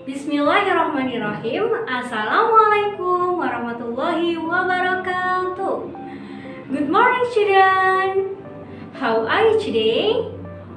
Bismillahirrahmanirrahim. Assalamualaikum warahmatullahi wabarakatuh. Good morning children How are you today?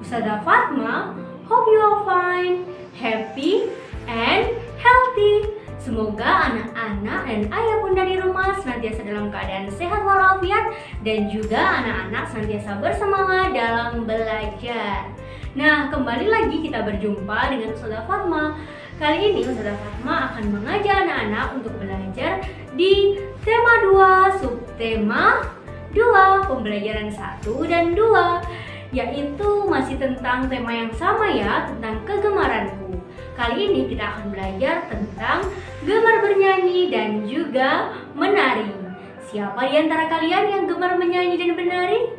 Ustazah Fatma Hope you are fine, happy, and healthy. Semoga anak-anak dan ayah bunda di rumah senantiasa dalam keadaan sehat walafiat Dan juga anak-anak senantiasa bersemangat dalam belajar. Nah, kembali lagi kita berjumpa dengan Ustazah Fatma Kali ini Ustazah Fatma akan mengajak anak-anak untuk belajar di tema 2, subtema 2, pembelajaran 1 dan 2 Yaitu masih tentang tema yang sama ya, tentang kegemaranku. Kali ini kita akan belajar tentang gemar bernyanyi dan juga menari. Siapa di antara kalian yang gemar menyanyi dan menari?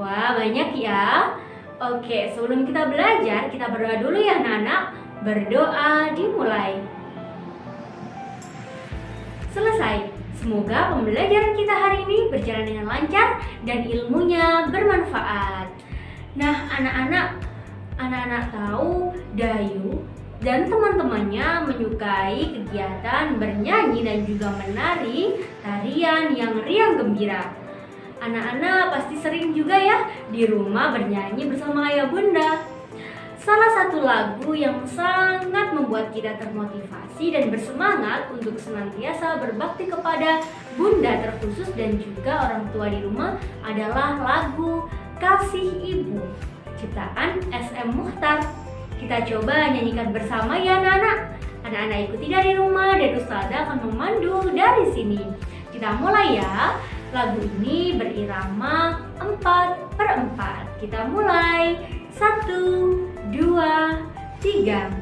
Wah, banyak ya. Oke, sebelum kita belajar, kita berdoa dulu ya anak-anak Berdoa dimulai. Selesai. Semoga pembelajaran kita hari ini berjalan dengan lancar dan ilmunya bermanfaat. Nah, anak-anak, anak-anak tahu Dayu dan teman-temannya menyukai kegiatan bernyanyi dan juga menari tarian yang riang gembira. Anak-anak pasti sering juga ya di rumah bernyanyi bersama ayah bunda. Salah satu lagu yang sangat membuat kita termotivasi dan bersemangat untuk senantiasa berbakti kepada bunda terkhusus dan juga orang tua di rumah adalah lagu Kasih Ibu ciptaan SM Muhtar. Kita coba nyanyikan bersama ya anak-anak. Anak-anak ikuti dari rumah dan Ustazah akan memandu dari sini. Kita mulai ya. Lagu ini berirama 4 per 4. Kita mulai. Satu, dua, tiga.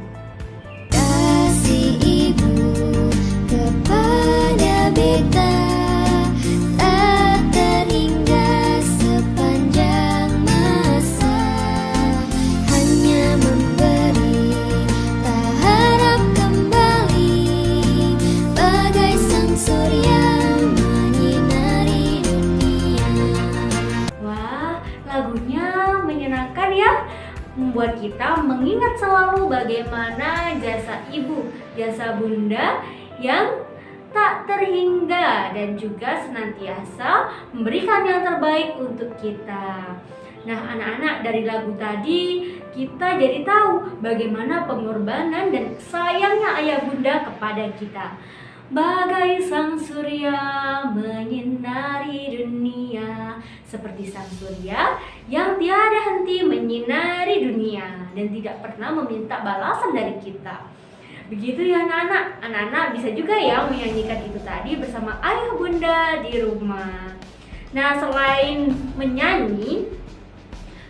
Membuat kita mengingat selalu bagaimana jasa ibu, jasa bunda yang tak terhingga dan juga senantiasa memberikan yang terbaik untuk kita. Nah, anak-anak dari lagu tadi kita jadi tahu bagaimana pengorbanan dan sayangnya ayah bunda kepada kita. Bagai sang surya menyinari dunia Seperti sang surya yang tiada henti menyinari Dan tidak pernah meminta balasan dari kita. Begitu ya anak-anak Anak-anak bisa juga ya menyanyikan itu tadi bersama ayah bunda di rumah. Nah selain menyanyi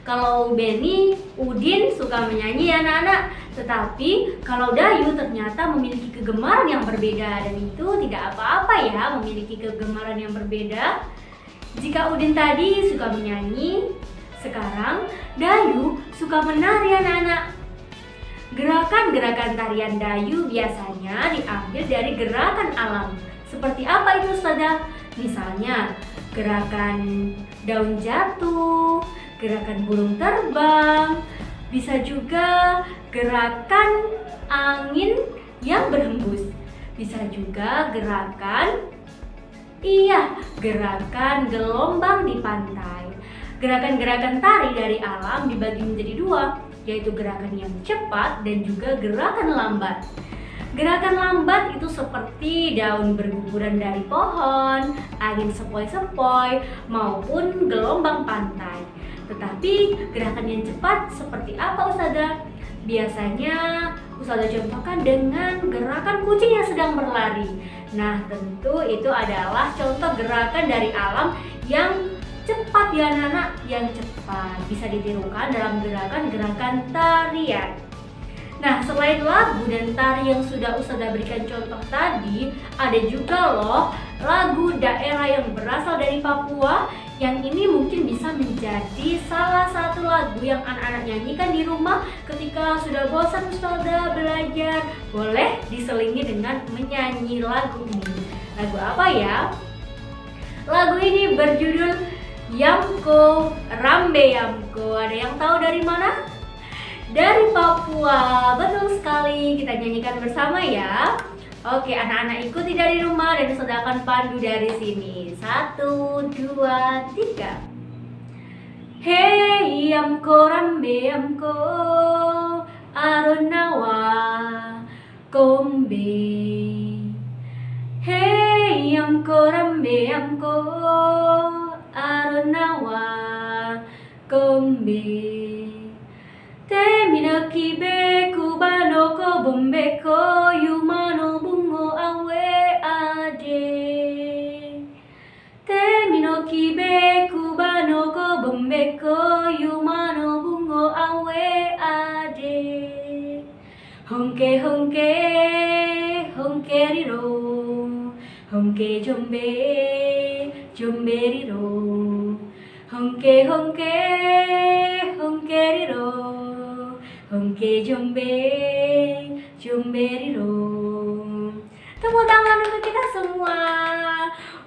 kalau Benny, Udin suka menyanyi ya anak-anak Tetapi kalau Dayu ternyata memiliki kegemaran yang berbeda Dan itu tidak apa-apa ya memiliki kegemaran yang berbeda. Jika Udin tadi suka menyanyi Sekarang Dayu suka menari anak-anak Gerakan-gerakan tarian Dayu biasanya diambil dari gerakan alam Seperti apa itu Ustazah? Misalnya gerakan daun jatuh, gerakan burung terbang, bisa juga gerakan angin yang berhembus, bisa juga gerakan iya, gerakan gelombang di pantai. Gerakan-gerakan tari dari alam dibagi menjadi dua, yaitu gerakan yang cepat dan juga gerakan lambat. Gerakan lambat itu seperti daun berguguran dari pohon, angin sepoi-sepoi, maupun gelombang pantai. Tetapi gerakan yang cepat seperti apa Ustazah? Biasanya Ustazah contohkan dengan gerakan kucing yang sedang berlari. Nah, tentu itu adalah contoh gerakan dari alam yang cepat ya anak-anak, yang cepat bisa ditirukan dalam gerakan-gerakan tarian. Nah, selain lagu dan tari yang sudah Ustazah berikan contoh tadi, ada juga loh lagu daerah yang berasal dari Papua yang ini mungkin bisa menjadi salah satu lagu yang anak-anak nyanyikan di rumah ketika sudah bosan Ustazah belajar. Boleh diselingi dengan menyanyi lagu ini. Lagu apa ya? Lagu ini berjudul Yamko Rambe Yamko. Ada yang tahu dari mana? dari Papua. Betul sekali, kita nyanyikan bersama ya. Oke, anak-anak ikuti dari rumah dan sedangkan pandu dari sini. Satu, dua, tiga. Hey, amko rambe amko aronawa kombe. Hey, amko rambe amko aronawa kombe. Temino kibe kubano ko bombe ko yumano bungo awe ade. Temino kibe kubano ko bombe ko yumano bungo awe ade. Honke honke riro honke jombe jombe riro honke honke honke riro honke jombe jombe riro tepuk tangan untuk kita semua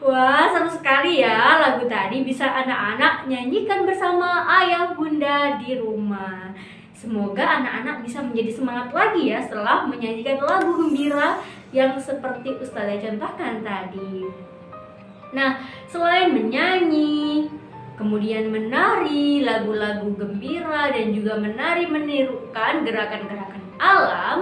Wah, seru sekali ya lagu tadi bisa anak-anak nyanyikan bersama ayah bunda di rumah. Semoga anak-anak bisa menjadi semangat lagi ya setelah menyanyikan lagu gembira yang seperti Ustazah contohkan tadi. Nah, selain menyanyi, kemudian menari lagu-lagu gembira dan juga menari menirukan gerakan-gerakan alam,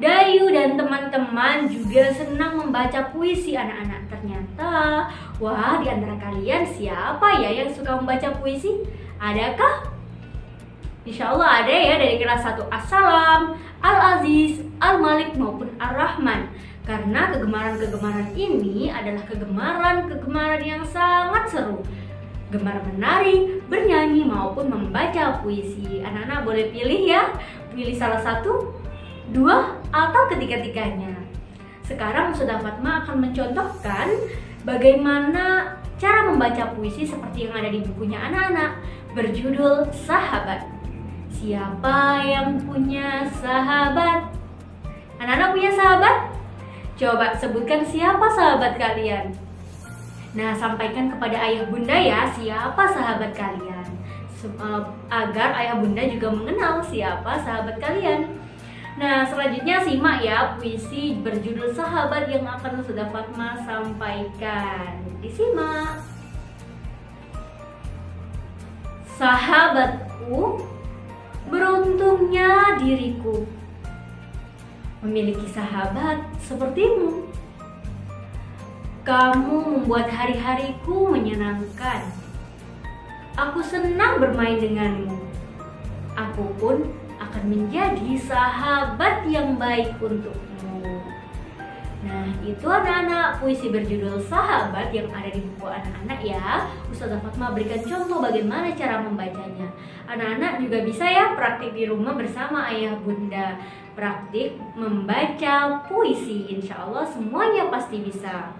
Dayu dan teman-teman juga senang membaca puisi anak-anak. Ternyata, wah di antara kalian siapa ya yang suka membaca puisi? Adakah? Insya Allah ada ya dari kelas 1 Assalam, Al-Aziz, Al-Malik maupun Ar-Rahman Karena kegemaran-kegemaran ini adalah kegemaran-kegemaran yang sangat seru Gemar menari, bernyanyi maupun membaca puisi Anak-anak boleh pilih ya, pilih salah satu dua atau ketiga-tiganya. Sekarang Sudah Fatma akan mencontohkan bagaimana cara membaca puisi seperti yang ada di bukunya anak-anak berjudul Sahabat. Siapa yang punya sahabat? Anak-anak punya sahabat? Coba sebutkan siapa sahabat kalian. Nah, sampaikan kepada ayah bunda ya siapa sahabat kalian. Eh, agar ayah bunda juga mengenal siapa sahabat kalian. Nah, selanjutnya simak ya puisi berjudul Sahabat yang akan sudah Fatma sampaikan. Disimak. Sahabatku, beruntungnya diriku memiliki sahabat sepertimu. Kamu membuat hari-hariku menyenangkan. Aku senang bermain denganmu. Aku pun akan menjadi sahabat yang baik untukmu. Nah, itu anak-anak puisi berjudul Sahabat yang ada di buku anak-anak ya. Ustazah Fatma berikan contoh bagaimana cara membacanya. Anak-anak juga bisa ya praktik di rumah bersama ayah bunda. Praktik membaca puisi, insya Allah semuanya pasti bisa.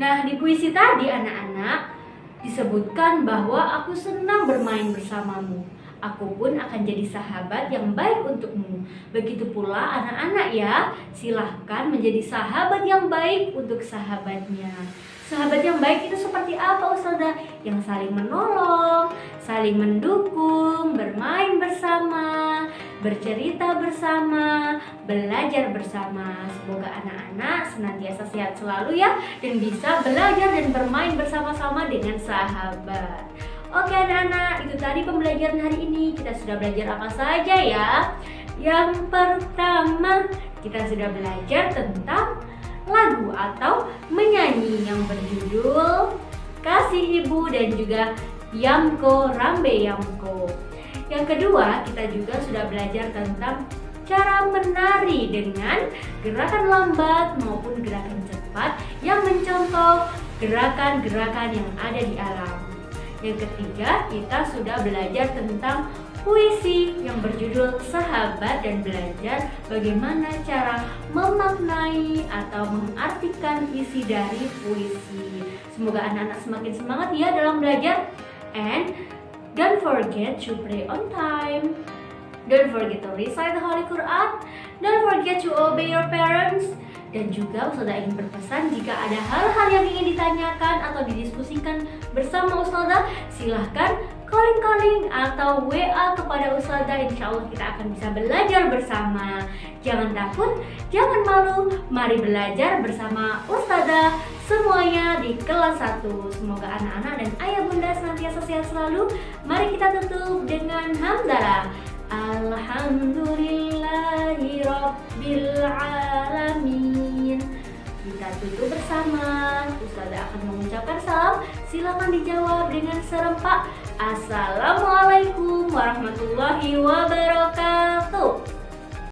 Nah, di puisi tadi anak-anak disebutkan bahwa aku senang bermain bersamamu aku pun akan jadi sahabat yang baik untukmu. Begitu pula anak-anak ya, silahkan menjadi sahabat yang baik untuk sahabatnya. Sahabat yang baik itu seperti apa Ustazah? Yang saling menolong, saling mendukung, bermain bersama, bercerita bersama, belajar bersama. Semoga anak-anak senantiasa sehat selalu ya dan bisa belajar dan bermain bersama-sama dengan sahabat. Oke anak-anak, itu tadi pembelajaran hari ini. Kita sudah belajar apa saja ya? Yang pertama, kita sudah belajar tentang lagu atau menyanyi yang berjudul Kasih Ibu dan juga Yamko Rambe Yamko. Yang kedua, kita juga sudah belajar tentang cara menari dengan gerakan lambat maupun gerakan cepat yang mencontoh gerakan-gerakan yang ada di alam. Yang ketiga, kita sudah belajar tentang puisi yang berjudul Sahabat dan belajar bagaimana cara memaknai atau mengartikan isi dari puisi. Semoga anak-anak semakin semangat ya dalam belajar. And don't forget to pray on time. Don't forget to recite the Holy Quran. Don't forget to obey your parents. Dan juga Ustazah ingin berpesan jika ada hal-hal yang ingin ditanyakan atau didiskusikan bersama Ustazah, silahkan calling-calling atau WA kepada Ustazah. Insya Allah kita akan bisa belajar bersama. Jangan takut, jangan malu, mari belajar bersama Ustazah semuanya di kelas 1 Semoga anak-anak dan ayah bunda senantiasa sehat selalu. Mari kita tutup dengan hamdalah Alhamdulillahi Kita tutup bersama. Ustazah akan mengucapkan salam. Silakan dijawab dengan serempak. Assalamualaikum warahmatullahi wabarakatuh